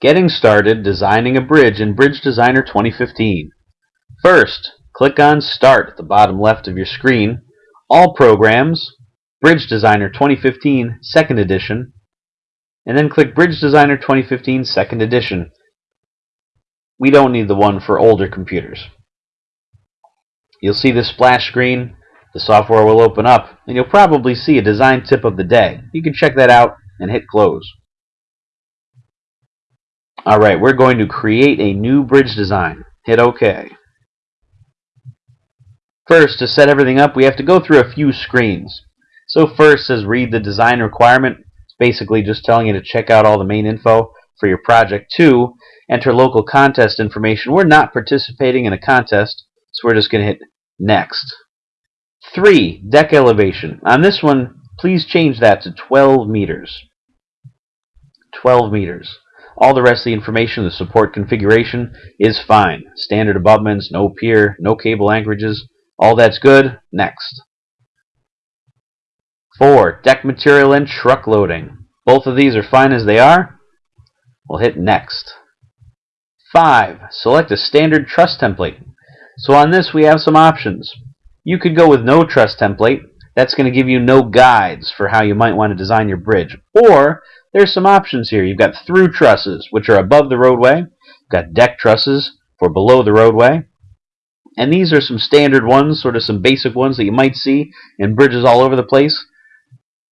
Getting started designing a bridge in Bridge Designer 2015. First, click on Start at the bottom left of your screen, All Programs, Bridge Designer 2015 Second Edition, and then click Bridge Designer 2015 Second Edition. We don't need the one for older computers. You'll see this splash screen, the software will open up, and you'll probably see a design tip of the day. You can check that out and hit close. Alright, we're going to create a new bridge design. Hit OK. First, to set everything up, we have to go through a few screens. So first says read the design requirement. It's basically just telling you to check out all the main info for your project. Two, enter local contest information. We're not participating in a contest, so we're just going to hit next. Three, deck elevation. On this one, please change that to 12 meters. 12 meters. All the rest of the information, the support configuration, is fine. Standard abutments, no pier, no cable anchorages. All that's good. Next. 4. Deck material and truck loading. Both of these are fine as they are. We'll hit Next. 5. Select a standard truss template. So on this we have some options. You could go with no truss template. That's going to give you no guides for how you might want to design your bridge. Or there's some options here. You've got through trusses, which are above the roadway. You've got deck trusses for below the roadway. And these are some standard ones, sort of some basic ones that you might see in bridges all over the place.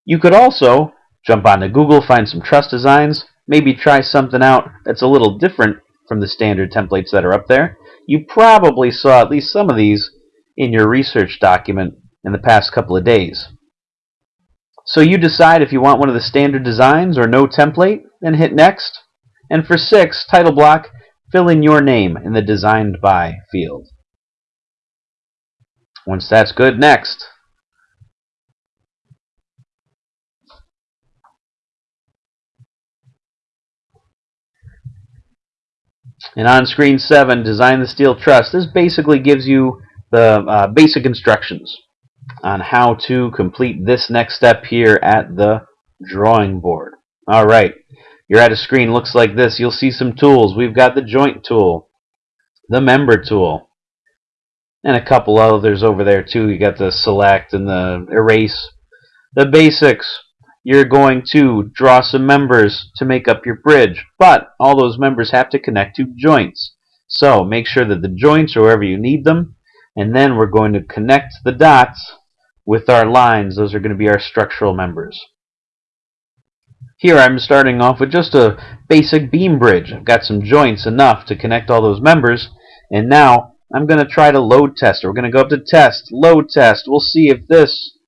You could also jump onto Google, find some truss designs, maybe try something out that's a little different from the standard templates that are up there. You probably saw at least some of these in your research document in the past couple of days. So you decide if you want one of the standard designs or no template, then hit next. And for 6, title block, fill in your name in the designed by field. Once that's good, next. And on screen 7, design the steel truss. This basically gives you the uh, basic instructions on how to complete this next step here at the drawing board. Alright, you're at a screen looks like this. You'll see some tools. We've got the joint tool, the member tool, and a couple others over there too. You got the select and the erase. The basics. You're going to draw some members to make up your bridge, but all those members have to connect to joints. So make sure that the joints are wherever you need them, and then we're going to connect the dots with our lines. Those are going to be our structural members. Here I'm starting off with just a basic beam bridge. I've got some joints enough to connect all those members, and now I'm going to try to load test. We're going to go up to test, load test. We'll see if this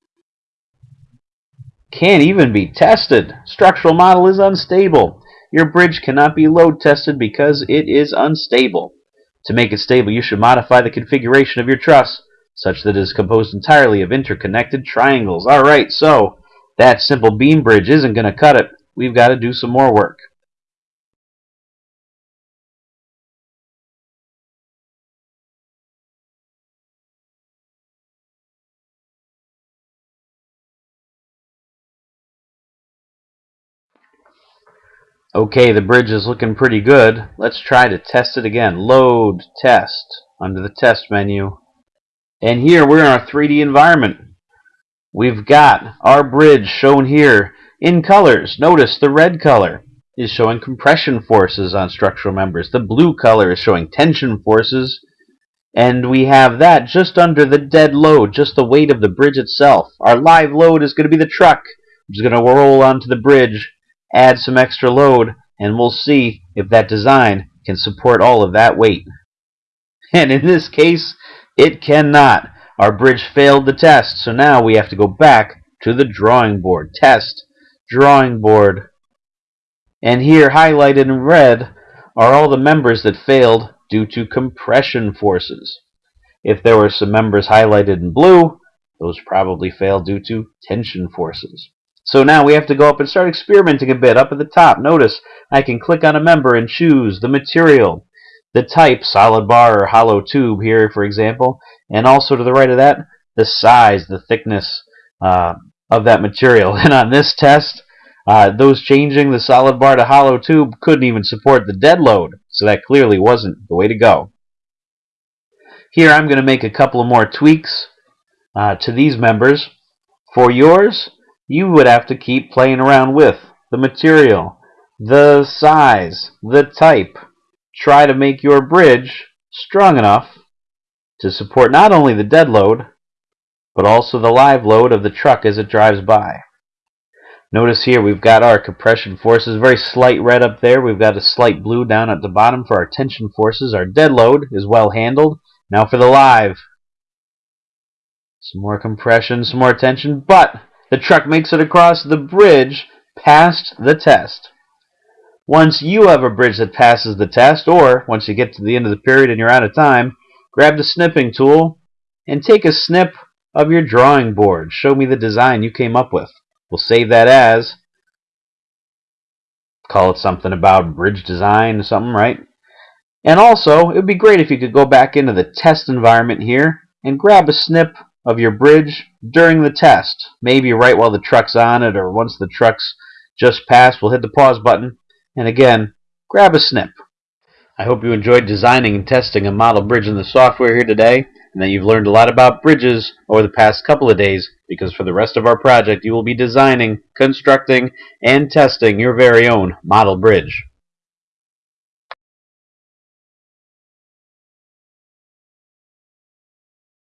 can't even be tested. Structural model is unstable. Your bridge cannot be load tested because it is unstable. To make it stable, you should modify the configuration of your truss such that it is composed entirely of interconnected triangles. Alright, so that simple beam bridge isn't going to cut it. We've got to do some more work. Okay, the bridge is looking pretty good. Let's try to test it again. Load, test, under the test menu. And here we're in our 3D environment. We've got our bridge shown here in colors. Notice the red color is showing compression forces on structural members. The blue color is showing tension forces. And we have that just under the dead load, just the weight of the bridge itself. Our live load is going to be the truck, which is going to roll onto the bridge add some extra load, and we'll see if that design can support all of that weight. And in this case, it cannot. Our bridge failed the test, so now we have to go back to the drawing board. Test, drawing board. And here, highlighted in red, are all the members that failed due to compression forces. If there were some members highlighted in blue, those probably failed due to tension forces. So now we have to go up and start experimenting a bit. Up at the top, notice I can click on a member and choose the material, the type, solid bar or hollow tube here, for example, and also to the right of that, the size, the thickness uh, of that material. And on this test, Uh, those changing the solid bar to hollow tube couldn't even support the dead load, so that clearly wasn't the way to go. Here I'm going to make a couple of more tweaks uh, to these members. For yours, you would have to keep playing around with the material, the size, the type. Try to make your bridge strong enough to support not only the dead load, but also the live load of the truck as it drives by. Notice here we've got our compression forces, very slight red up there. We've got a slight blue down at the bottom for our tension forces. Our dead load is well handled. Now for the live. Some more compression, some more tension, but the truck makes it across the bridge passed the test. Once you have a bridge that passes the test, or once you get to the end of the period and you're out of time, grab the snipping tool and take a snip of your drawing board. Show me the design you came up with. We'll save that as, call it something about bridge design or something, right? And also, it would be great if you could go back into the test environment here and grab a snip of your bridge during the test. Maybe right while the truck's on it or once the truck's just passed, we'll hit the pause button. And again, grab a snip. I hope you enjoyed designing and testing a model bridge in the software here today and that you've learned a lot about bridges over the past couple of days because for the rest of our project you will be designing, constructing, and testing your very own model bridge.